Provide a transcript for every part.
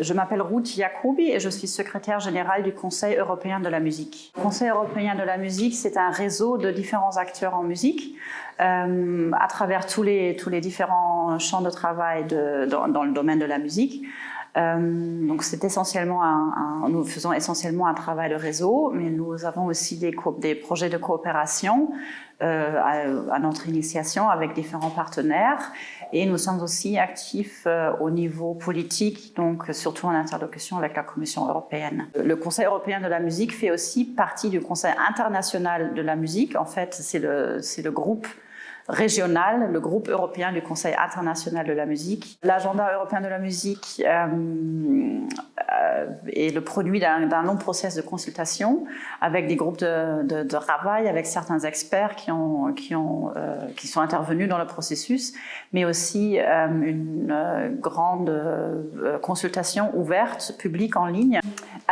Je m'appelle Ruth Jacobi et je suis secrétaire générale du Conseil européen de la musique. Le Conseil européen de la musique, c'est un réseau de différents acteurs en musique euh, à travers tous les, différents champs de travail dans, le domaine de la musique. Euh, donc c'est essentiellement nous faisons essentiellement un travail de réseau, mais nous avons aussi des, projets de coopération euh, à, notre initiation avec différents partenaires et nous sommes aussi actifs euh, au niveau politique, donc surtout en interlocution avec la Commission européenne. Le Conseil européen de la musique fait aussi partie du Conseil international de la musique. En fait, c'est le groupe régional, le groupe européen du Conseil international de la musique. L'agenda européen de la musique euh, euh, est le produit d'un long process de consultation avec des groupes de, travail, avec certains experts qui, ont, qui, ont, euh, qui sont intervenus dans le processus, mais aussi une grande consultation ouverte, publique en ligne.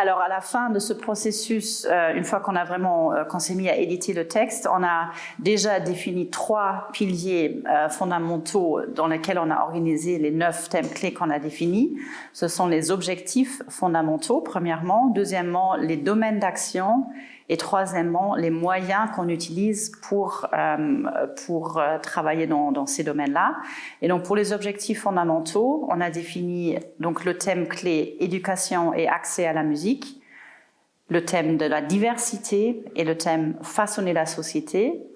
Alors à la fin de ce processus, une fois qu'on a vraiment qu'on s'est mis à éditer le texte, on a déjà défini trois piliers euh, fondamentaux dans lesquels on a organisé les neuf thèmes clés qu'on a définis. Ce sont les objectifs fondamentaux, premièrement. Deuxièmement, les domaines d'action. Et troisièmement, les moyens qu'on utilise pour, euh, pour euh, travailler dans, dans ces domaines-là. Et donc, pour les objectifs fondamentaux, on a défini donc le thème clé éducation et accès à la le thème de la diversité et le thème façonner la société,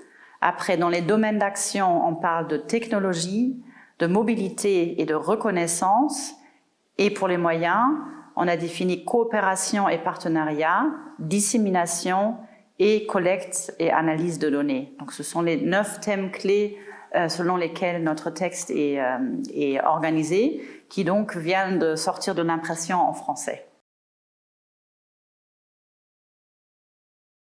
après, dans les domaines d'action, on parle de technologie, de mobilité et de reconnaissance. Et pour les moyens, on a défini coopération et partenariat, dissémination et collecte et analyse de données. Donc ce sont les neuf thèmes clés euh, selon lesquels notre texte est, euh, est organisé, qui donc viennent de sortir de l'impression en français.